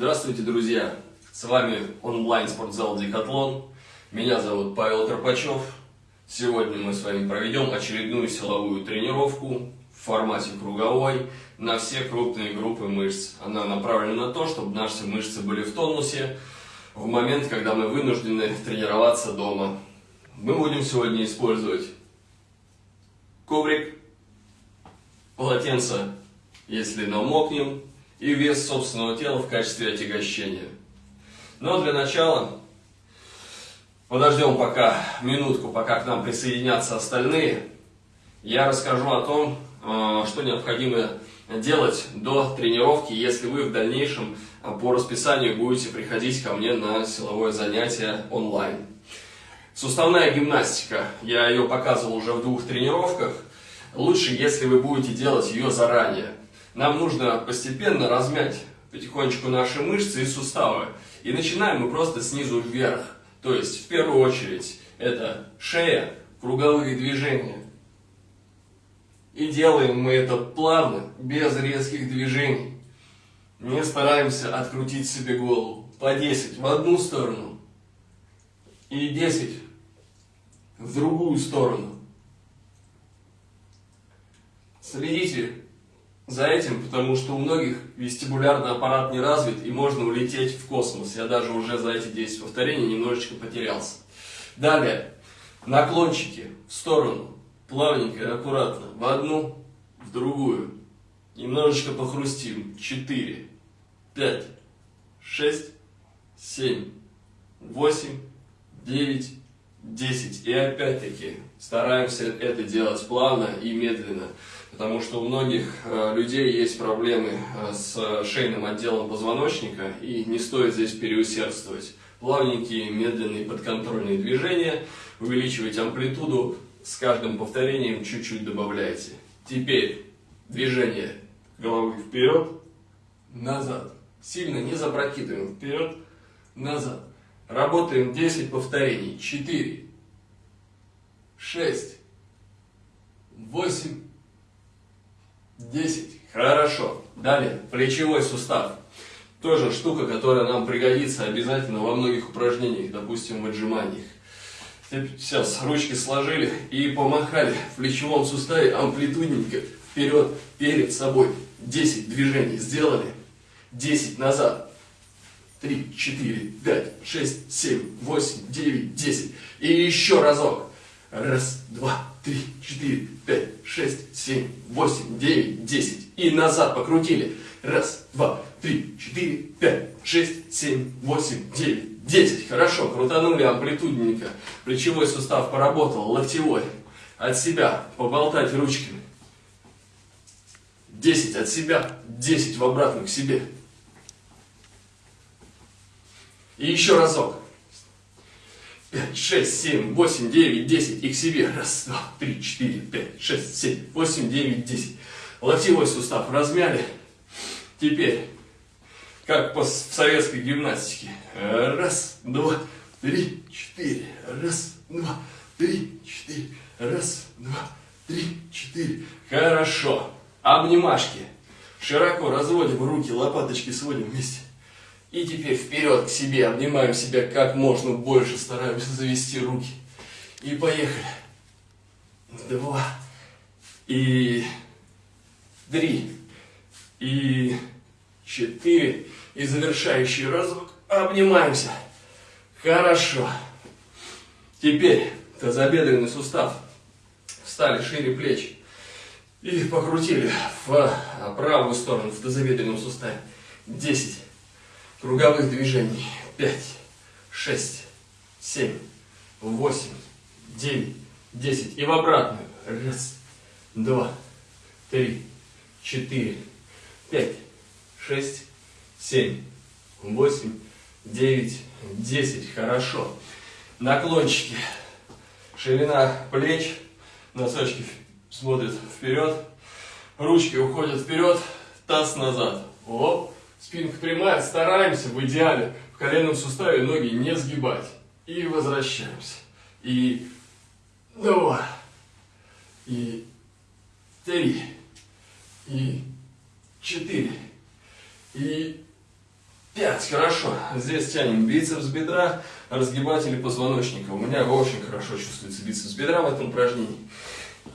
Здравствуйте, друзья! С вами онлайн-спортзал Декатлон. Меня зовут Павел Карпачев. Сегодня мы с вами проведем очередную силовую тренировку в формате круговой на все крупные группы мышц. Она направлена на то, чтобы наши мышцы были в тонусе в момент, когда мы вынуждены тренироваться дома. Мы будем сегодня использовать коврик, полотенце, если намокнем, и вес собственного тела в качестве отягощения. Но для начала подождем пока минутку, пока к нам присоединятся остальные. Я расскажу о том, э, что необходимо делать до тренировки, если вы в дальнейшем по расписанию будете приходить ко мне на силовое занятие онлайн. Суставная гимнастика, я ее показывал уже в двух тренировках. Лучше, если вы будете делать ее заранее. Нам нужно постепенно размять потихонечку наши мышцы и суставы. И начинаем мы просто снизу вверх. То есть, в первую очередь, это шея, круговые движения. И делаем мы это плавно, без резких движений. Не стараемся открутить себе голову. По 10 в одну сторону и 10 в другую сторону. Следите за этим, потому что у многих вестибулярный аппарат не развит и можно улететь в космос. Я даже уже за эти 10 повторений немножечко потерялся. Далее, наклончики в сторону, плавненько и аккуратно, в одну, в другую. Немножечко похрустим. 4, 5, 6, 7, 8, 9, 10. И опять-таки стараемся это делать плавно и медленно потому что у многих э, людей есть проблемы э, с шейным отделом позвоночника, и не стоит здесь переусердствовать. Плавненькие, медленные, подконтрольные движения, увеличивать амплитуду, с каждым повторением чуть-чуть добавляйте. Теперь движение головы вперед, назад. Сильно не запрокидываем вперед, назад. Работаем 10 повторений. 4, 6, 8, 10. Хорошо. Далее, плечевой сустав. Тоже штука, которая нам пригодится обязательно во многих упражнениях, допустим, в отжиманиях. Сейчас ручки сложили и помахали в плечевом суставе амплитудненько вперед, перед собой. 10 движений сделали. 10 назад. 3, 4, 5, 6, 7, 8, 9, 10. И еще разок. Раз, два, три, четыре, пять, шесть, семь, восемь, девять, десять. И назад покрутили. Раз, два, три, четыре, пять, шесть, семь, восемь, девять, десять. Хорошо, крутанули амплитудненько. Плечевой сустав поработал, локтевой. От себя поболтать ручками. Десять от себя, десять в обратную к себе. И еще разок. 5, 6, 7, 8, 9, 10 и к себе. Раз, два, три, четыре, пять, шесть, семь, восемь, девять, десять. Локтевой сустав размяли. Теперь, как в советской гимнастике. Раз, два, три, четыре. Раз, два, три, четыре. Раз, два, три, четыре. Хорошо. Обнимашки. Широко разводим руки, лопаточки сводим вместе. И теперь вперед к себе, обнимаем себя как можно больше, стараемся завести руки. И поехали. Два. И три. И четыре. И завершающий разок. Обнимаемся. Хорошо. Теперь тазобедренный сустав. Встали шире плеч. И покрутили в правую сторону, в тазобедренном суставе. Десять круговых движений. 5, 6, 7, 8, 9, 10. И в обратную. Раз, два, три, четыре, пять, шесть, семь, восемь, девять, десять. Хорошо. Наклончики. Ширина плеч. Носочки смотрят вперед. Ручки уходят вперед. Таз назад. Оп. Спинка прямая, стараемся в идеале в коленном суставе ноги не сгибать. И возвращаемся. И два. И три. И четыре. И пять. Хорошо. Здесь тянем бицепс бедра, разгибатели позвоночника. У меня очень хорошо чувствуется бицепс бедра в этом упражнении.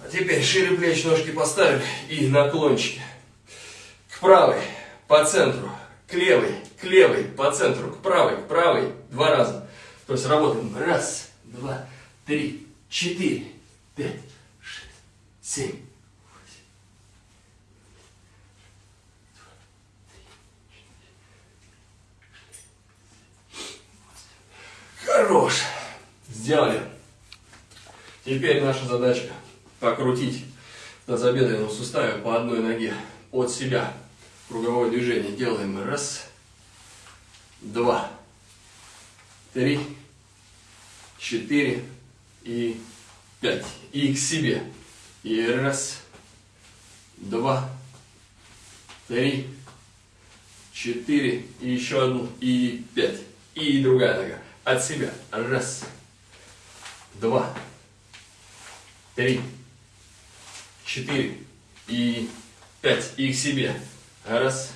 А теперь шире плеч, ножки поставили и наклончики. К правой, по центру, к левой, к левой, по центру, к правой, к правой. Два раза. То есть работаем. Раз, два, три, четыре, пять, шесть, семь. Хорош. Сделали. Теперь наша задача покрутить тазобедренном суставе по одной ноге от себя. Круговое движение делаем. Раз, два, три, четыре и пять. И к себе. И раз, два, три, четыре, и еще одну, и пять. И другая нога. От себя. Раз, два, три, четыре и пять. И к себе. Раз,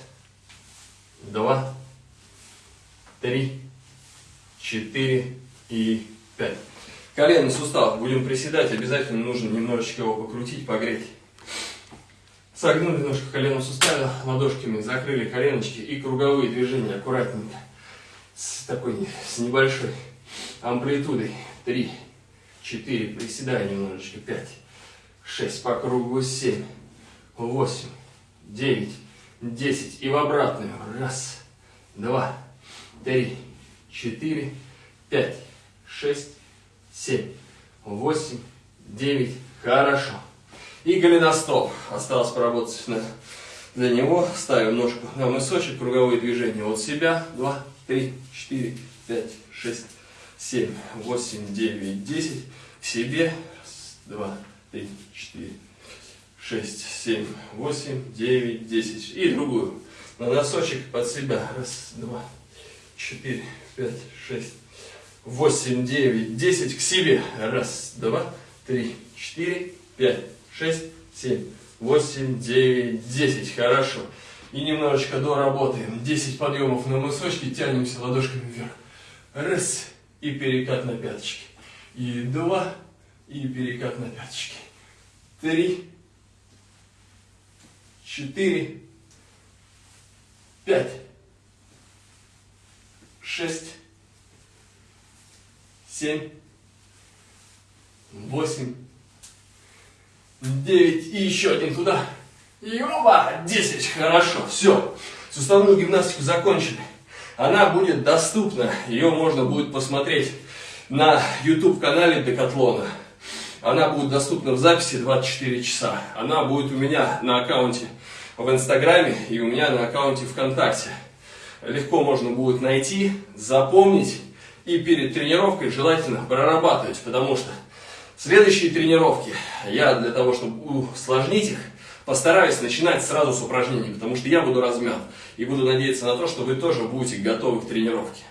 два, три, четыре и пять. Коленный сустав. Будем приседать. Обязательно нужно немножечко его покрутить, погреть. Согнули немножко колено суставе, ладошками закрыли коленочки и круговые движения аккуратненько. С такой, с небольшой амплитудой. Три, четыре, приседая немножечко. Пять, шесть, по кругу семь, восемь, девять, десять. И в обратную. Раз, два, три, четыре, пять, шесть, семь, восемь, девять. Хорошо. И голеностоп. Осталось поработать на, для него. Ставим ножку на мысочек, круговые движения от себя. Два, три, четыре, пять, шесть, семь, восемь, девять, десять. К себе. Раз, два, три, четыре, шесть, семь, восемь, девять, десять. И другую. На носочек под себя. Раз, два, четыре, пять, шесть, восемь, девять, десять. К себе. Раз, два, три, четыре, пять, шесть, семь, восемь, девять, десять. Хорошо. И немножечко доработаем. 10 подъемов на мысочки, тянемся ладошками вверх. Раз. И перекат на пяточки. И два. И перекат на пяточки. Три. Четыре. Пять. Шесть. Семь. Восемь. Девять. И еще один туда. И оба. Десять. Хорошо. Все. Суставную гимнастику закончили. Она будет доступна. Ее можно будет посмотреть на YouTube канале Декатлона. Она будет доступна в записи 24 часа. Она будет у меня на аккаунте в Инстаграме и у меня на аккаунте ВКонтакте. Легко можно будет найти, запомнить и перед тренировкой желательно прорабатывать, потому что следующие тренировки я для того, чтобы усложнить их, постараюсь начинать сразу с упражнений, потому что я буду размят и буду надеяться на то, что вы тоже будете готовы к тренировке.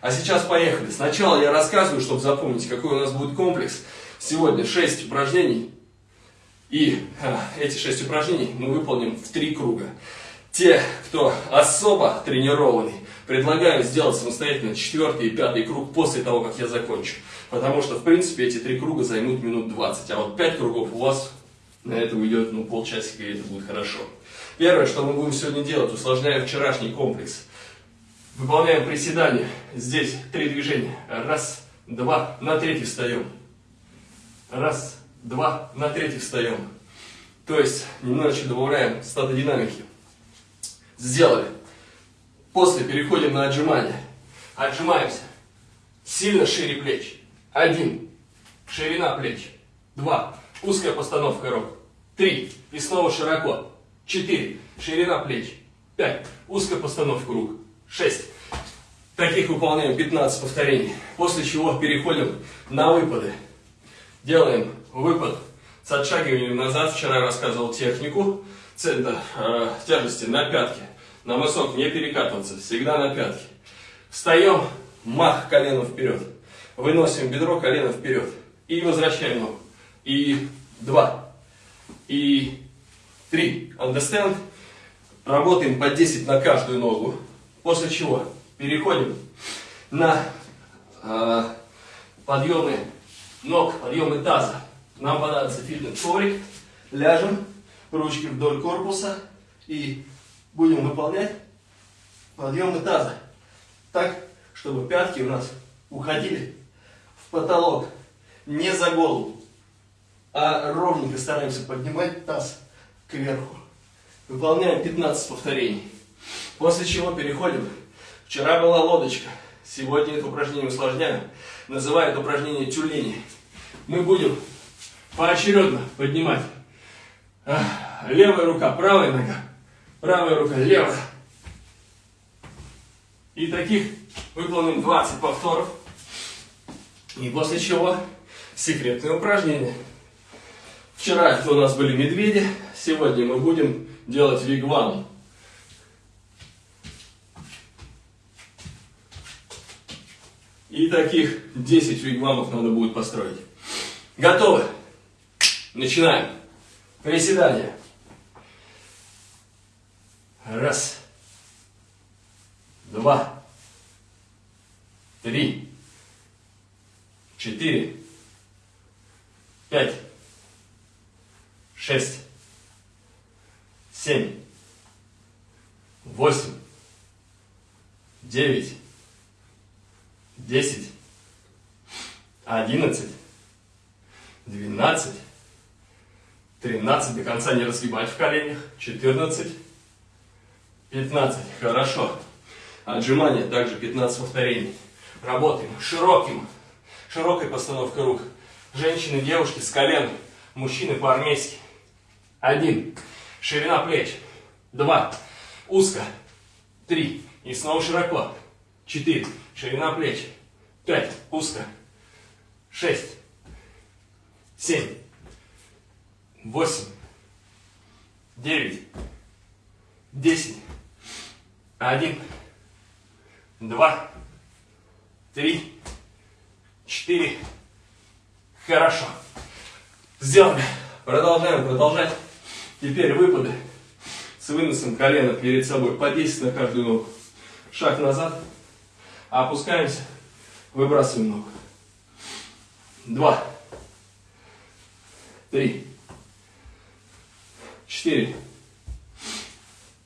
А сейчас поехали. Сначала я рассказываю, чтобы запомнить, какой у нас будет комплекс. Сегодня 6 упражнений. И а, эти 6 упражнений мы выполним в 3 круга. Те, кто особо тренированный, предлагаю сделать самостоятельно четвертый и пятый круг после того, как я закончу. Потому что, в принципе, эти три круга займут минут 20. А вот 5 кругов у вас на это уйдет ну, полчасика, и это будет хорошо. Первое, что мы будем сегодня делать, усложняя вчерашний комплекс. Выполняем приседания. Здесь три движения. Раз, два, на третий встаем. Раз, два, на третий встаем. То есть немножечко добавляем статодинамики. Сделали. После переходим на отжимания. Отжимаемся. Сильно шире плеч. Один. Ширина плеч. Два. Узкая постановка рук. Три. И снова широко. Четыре. Ширина плеч. Пять. Узкая постановка рук. 6. Таких выполняем 15 повторений. После чего переходим на выпады. Делаем выпад с отшагиванием назад. Вчера рассказывал технику. Центр э, тяжести на пятки. На мысок не перекатываться. Всегда на пятки. Встаем. Мах коленом вперед. Выносим бедро, колено вперед. И возвращаем ногу. И два. И три. Understand? Работаем по 10 на каждую ногу. После чего переходим на э, подъемы ног, подъемы таза. Нам понадобится фитнес-коврик. Ляжем, ручки вдоль корпуса и будем выполнять подъемы таза. Так, чтобы пятки у нас уходили в потолок. Не за голову, а ровненько стараемся поднимать таз кверху. Выполняем 15 повторений. После чего переходим. Вчера была лодочка. Сегодня это упражнение усложняем. Называют упражнение тюлени. Мы будем поочередно поднимать. Левая рука, правая нога. Правая рука, левая. И таких выполним 20 повторов. И после чего секретное упражнение. Вчера это у нас были медведи, сегодня мы будем делать вигвам. И таких 10 вигвамов надо будет построить. Готовы? Начинаем. Приседания. Раз. Два. Три. Четыре. Пять. Шесть. Семь. Восемь. Девять. Десять. Одиннадцать. Двенадцать. Конца не разгибать в коленях. Четырнадцать. Пятнадцать. Хорошо. Отжимания также 15 повторений. Работаем широким, широкой постановкой рук. Женщины, девушки с колен, мужчины по-армейски. Один. Ширина плеч. Два. Узко. Три. И снова широко. Четыре. Ширина плеч. Пять. Узко. Шесть. Семь. Восемь. Девять. Десять. Один два, три, четыре. Хорошо. Сделали. Продолжаем продолжать. Теперь выпады с выносом колена перед собой по 10 на каждую ногу. Шаг назад. Опускаемся. Выбрасываем ногу. Два. Три. Четыре.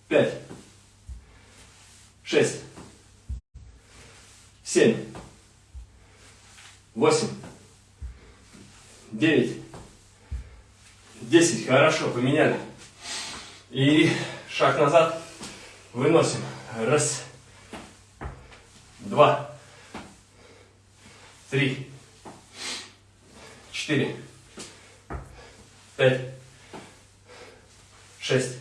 Пять. Шесть семь, восемь, девять, десять. Хорошо, поменяли. И шаг назад выносим. Раз, два, три, четыре, пять, шесть,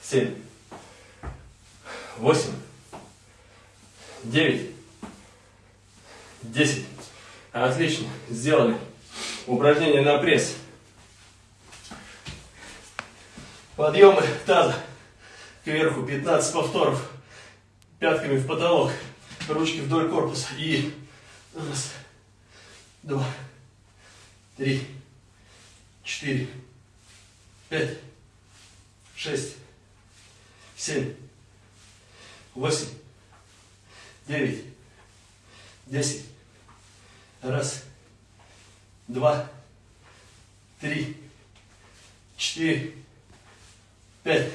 семь, восемь, 9, 10. Отлично, сделали. Упражнение на пресс. Подъемы таза кверху, 15 повторов. Пятками в потолок, ручки вдоль корпуса. И раз, два, три, четыре, пять, шесть, семь, восемь, девять, десять. Раз, два, три, четыре, пять.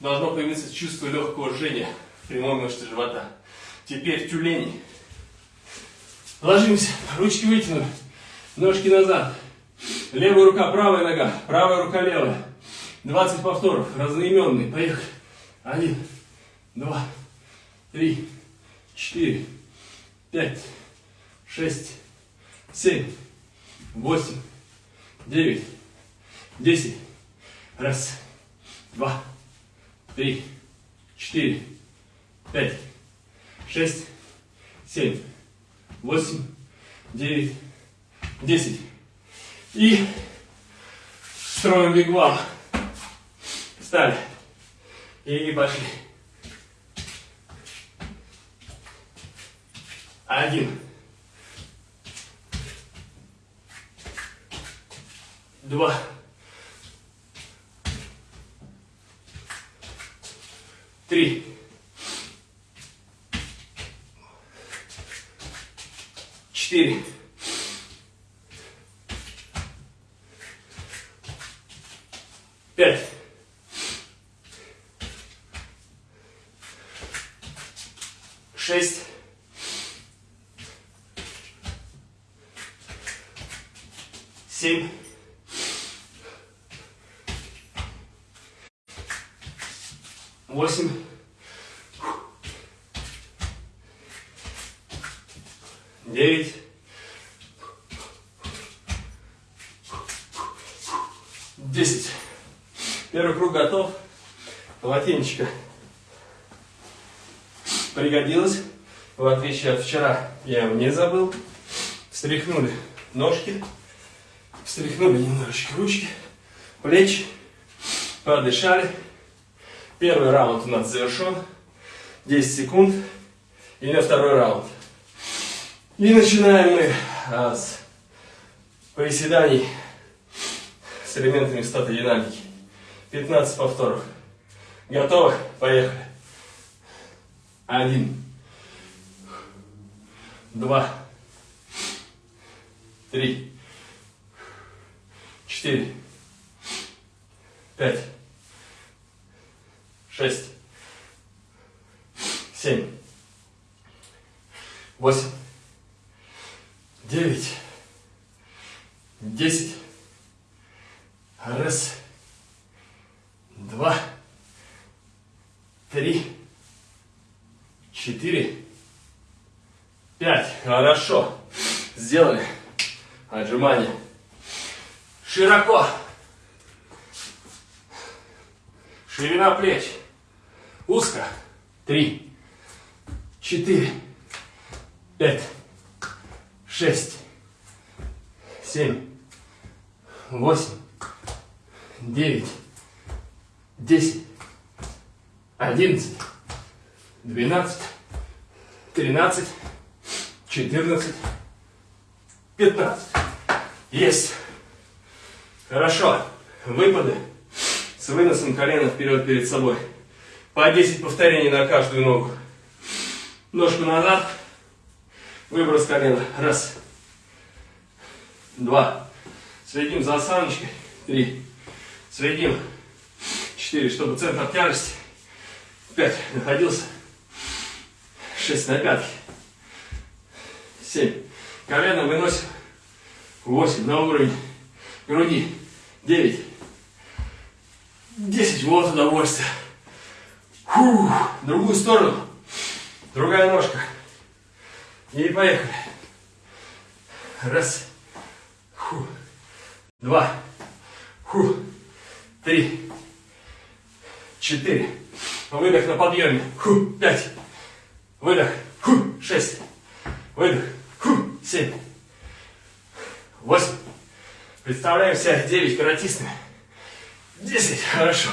Должно появиться чувство легкого жжения в прямой мышце живота. Теперь тюлени. Ложимся, ручки вытянуты, ножки назад. Левая рука, правая нога, правая рука, левая. 20 повторов, разноименные. Поехали. Один, два, три, четыре, пять, шесть, семь, восемь, девять, десять. Раз, два, три, четыре, пять, шесть, семь, восемь, девять, десять. И строим бигвал. Встали. И пошли. Один. Два. Три. Четыре. Пять, шесть, семь, восемь, девять, десять. Первый круг готов. Полотенечко пригодилось. В отличие от вчера, я его не забыл. Встряхнули ножки, встряхнули немножечко ручки, плечи, подышали. Первый раунд у нас завершен. 10 секунд. И на второй раунд. И начинаем мы а, с приседаний с элементами статодинамики. 15 повторов. Готовы? Поехали. Один. Два. Три. Четыре. Пять. Шесть. Семь. Восемь девять, десять. Раз, два, три, четыре, пять. Хорошо. Сделали. Отжимание. Широко. Ширина плеч. Узко. Три, четыре, пять шесть, семь, восемь, девять, десять, одиннадцать, двенадцать, тринадцать, четырнадцать, пятнадцать. Есть. Хорошо. Выпады с выносом колена вперед перед собой. По 10 повторений на каждую ногу. Ножку назад. Выброс колена. Раз. Два. Следим за осаночкой. Три. Следим. Четыре, чтобы центр тяжести. Пять. Находился. Шесть на пятки. Семь. Колено выносим. Восемь. На уровень груди. Девять. Десять. Вот удовольствие. Фух. Другую сторону. Другая ножка. И поехали. Раз. Фу. Два. Фу. Три. Четыре. Выдох на подъеме. Фу. Пять. Выдох. Фу. Шесть. Выдох. Фу. Семь. Восемь. Представляем себя девять каратистами. Десять. Хорошо.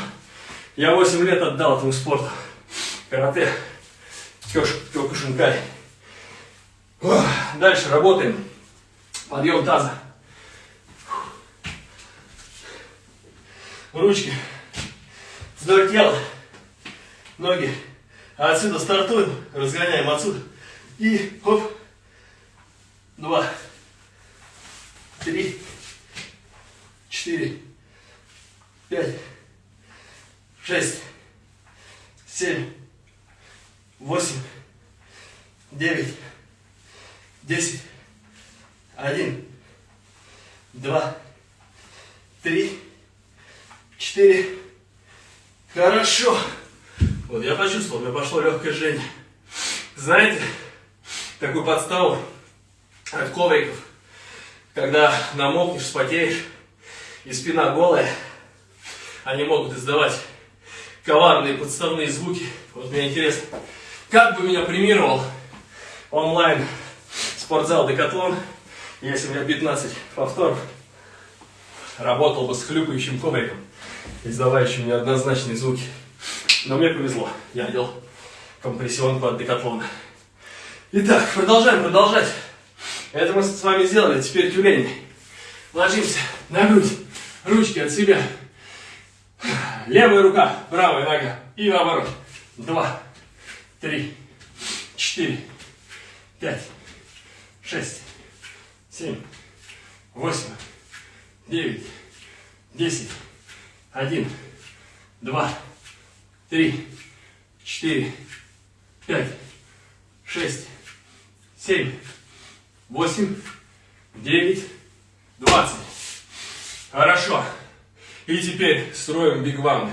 Я восемь лет отдал этому спорту. Карате. Кёкушинкай. Дальше работаем. Подъем таза. Ручки вдоль тела. Ноги. А отсюда стартуем. Разгоняем отсюда. И хоп. Два. Три. Четыре. Пять. Шесть. Семь. Восемь. Девять десять, один, два, три, четыре. Хорошо. Вот я почувствовал, у меня пошло легкое жжение. Знаете, такую подставу от ковриков, когда намокнешь, спотеешь, и спина голая, они могут издавать коварные подставные звуки. Вот мне интересно, как бы меня премировал онлайн спортзал Декатлон, если у меня 15 повторов, работал бы с хлюпающим ковриком, издавающим неоднозначные звуки. Но мне повезло, я делал компрессионку от Декатлона. Итак, продолжаем продолжать. Это мы с вами сделали, теперь тюлень. Ложимся на грудь, ручки от себя. Левая рука, правая нога и наоборот. Два, три, четыре, пять, шесть, семь, восемь, девять, десять один, два, три, четыре, пять, шесть, семь, восемь, девять, двадцать. Хорошо. И теперь строим бигвамы.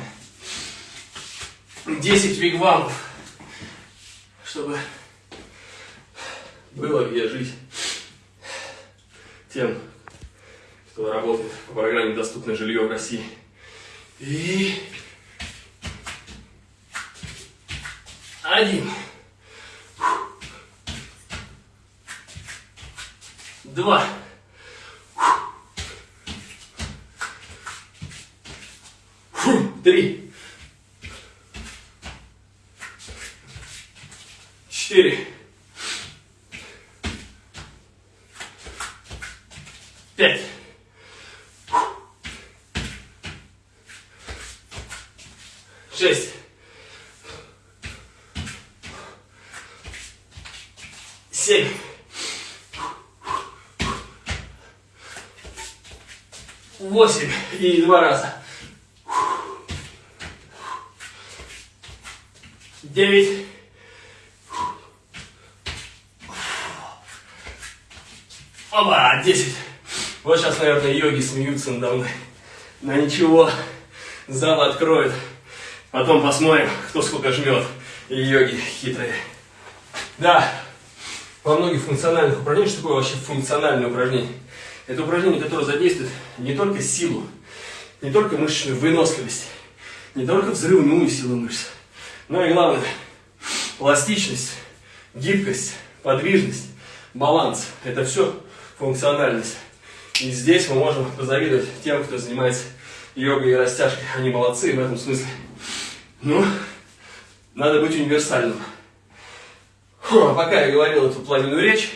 10 вигвамов, чтобы было где жить тем, кто работает по программе «Доступное жилье в России». И один. Два. Три. Четыре. Пять. Шесть. Семь. Восемь. И два раза. Девять. Оба, десять. Вот сейчас, наверное, йоги смеются надо мной. На ничего, зал откроет. Потом посмотрим, кто сколько жмет. И йоги хитрые. Да, во многих функциональных упражнениях, что такое вообще функциональное упражнение? Это упражнение, которое задействует не только силу, не только мышечную выносливость, не только взрывную силу мышц, но и главное, пластичность, гибкость, подвижность, баланс. Это все функциональность. И здесь мы можем позавидовать тем, кто занимается йогой и растяжкой. Они молодцы в этом смысле. Ну, надо быть универсальным. Фу, а пока я говорил эту пламенную речь,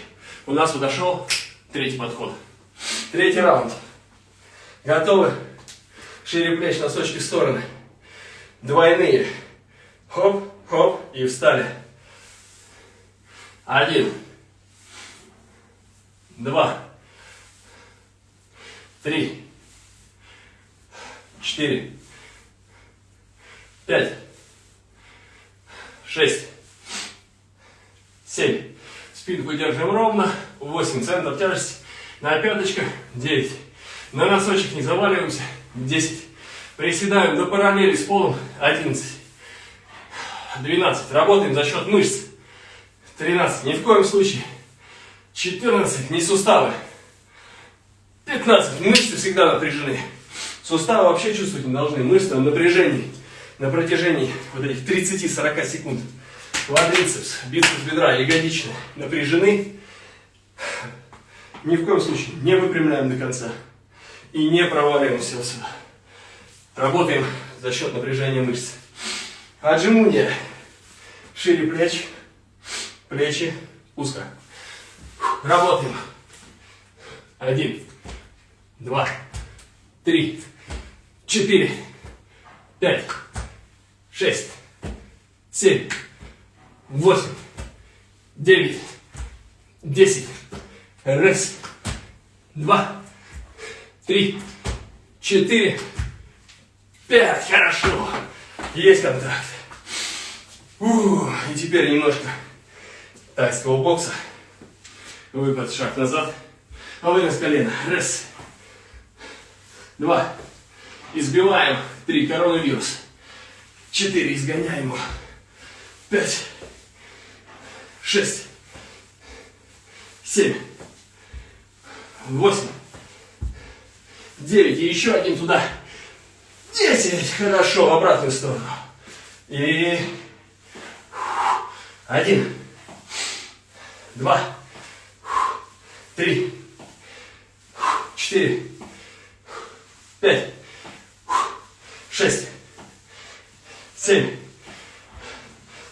у нас подошел третий подход. Третий раунд. Готовы? Шире плеч, носочки в стороны. Двойные. Хоп, хоп, и встали. Один. Два три, четыре, пять, шесть, семь. Спинку держим ровно. Восемь. Центр тяжести на пяточках. Девять. На носочек не заваливаемся. Десять. Приседаем до параллели с полом. Одиннадцать. Двенадцать. Работаем за счет мышц. Тринадцать. Ни в коем случае. Четырнадцать. Не суставы. 15. Мышцы всегда напряжены. Суставы вообще чувствовать не должны. Мышцы в напряжении на протяжении вот этих 30-40 секунд. Квадрицепс, бицепс бедра, ягодичные напряжены. Ни в коем случае не выпрямляем до конца. И не проваливаемся вот сюда. Работаем за счет напряжения мышц. Отжимуния. Шире плеч, плечи узко. Работаем. Один два, три, четыре, пять, шесть, семь, восемь, девять, десять. Раз, два, три, четыре, пять. Хорошо. Есть контакт. Ух, и теперь немножко тайского бокса. Выпад, шаг назад. А вынос колено. Раз два. Избиваем. Три. Коронавирус. Четыре. Изгоняем его. Пять. Шесть. Семь. Восемь. Девять. И еще один туда. Десять. Хорошо. В обратную сторону. И... Один. Два. Три. Четыре пять, шесть, семь,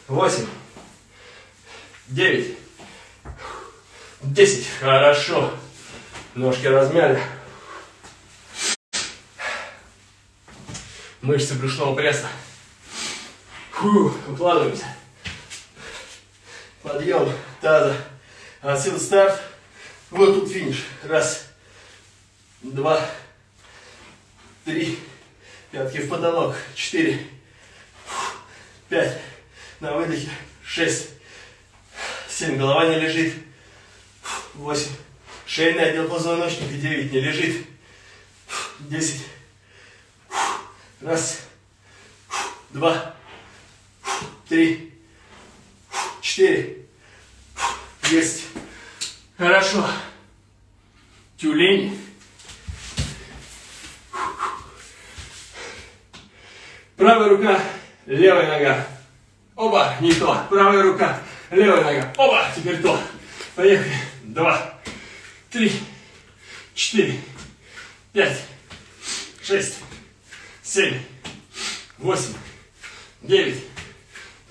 восемь, девять, десять. Хорошо. Ножки размяли. Мышцы брюшного пресса. Укладываемся. Подъем таза. Отсюда старт. Вот тут финиш. Раз, два, три, пятки в потолок, четыре, пять, на выдохе, шесть, семь, голова не лежит, восемь, шейный отдел позвоночника, девять, не лежит, десять, раз, два, три, четыре, есть, хорошо, тюлень, Правая рука, левая нога. Оба, не то. Правая рука, левая нога. Оба, теперь то. Поехали. Два, три, четыре, пять, шесть, семь, восемь, девять,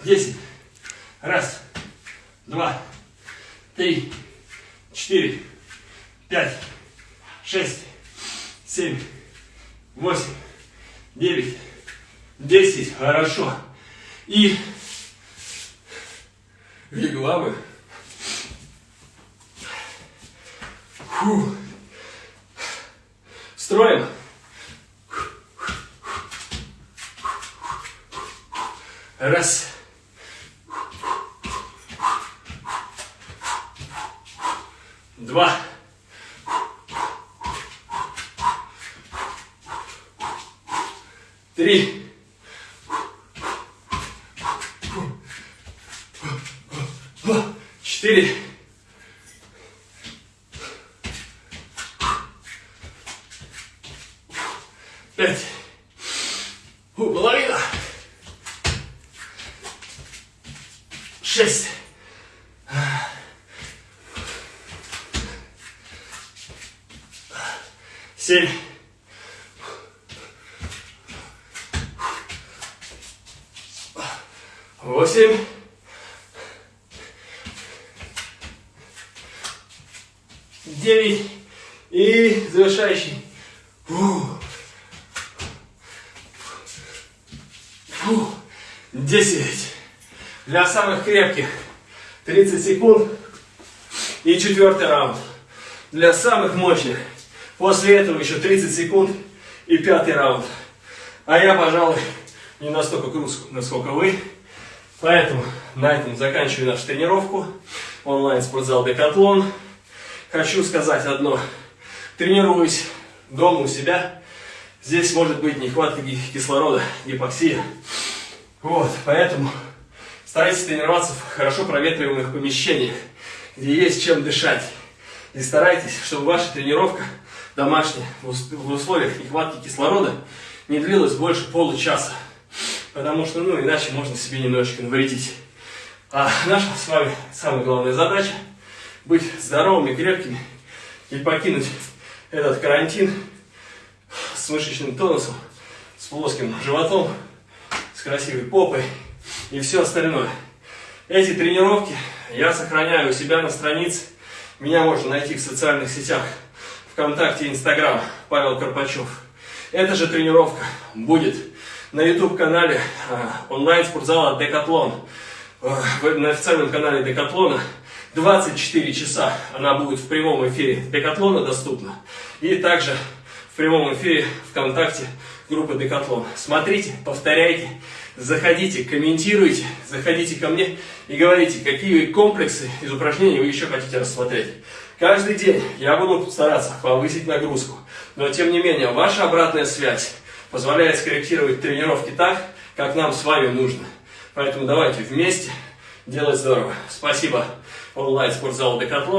десять. Раз, два, три, четыре, пять, шесть, семь, восемь, девять, Десять, хорошо. И вигвамы. Фу. Строим. Раз. Два. Три. it. 10. Для самых крепких 30 секунд. И четвертый раунд. Для самых мощных. После этого еще 30 секунд и пятый раунд. А я, пожалуй, не настолько крут, насколько вы. Поэтому на этом заканчиваю нашу тренировку. Онлайн спортзал Декатлон. Хочу сказать одно. Тренируюсь дома у себя. Здесь может быть нехватка кислорода, гипоксия. Вот, поэтому старайтесь тренироваться в хорошо проветриваемых помещениях, где есть чем дышать. И старайтесь, чтобы ваша тренировка домашняя в условиях нехватки кислорода не длилась больше получаса. Потому что, ну, иначе можно себе немножечко навредить. А наша с вами самая главная задача – быть здоровыми, крепкими и покинуть этот карантин с мышечным тонусом, с плоским животом, с красивой попой и все остальное. Эти тренировки я сохраняю у себя на странице. Меня можно найти в социальных сетях, ВКонтакте и Инстаграм, Павел Карпачев. Эта же тренировка будет на YouTube-канале э, онлайн-спортзала Декатлон, э, на официальном канале Декатлона 24 часа она будет в прямом эфире Декатлона доступна. И также в прямом эфире ВКонтакте группы Декатлон. Смотрите, повторяйте, заходите, комментируйте, заходите ко мне и говорите, какие комплексы из упражнений вы еще хотите рассмотреть. Каждый день я буду стараться повысить нагрузку, но тем не менее ваша обратная связь позволяет скорректировать тренировки так, как нам с вами нужно. Поэтому давайте вместе делать здорово. Спасибо онлайн спортзал Декатлон.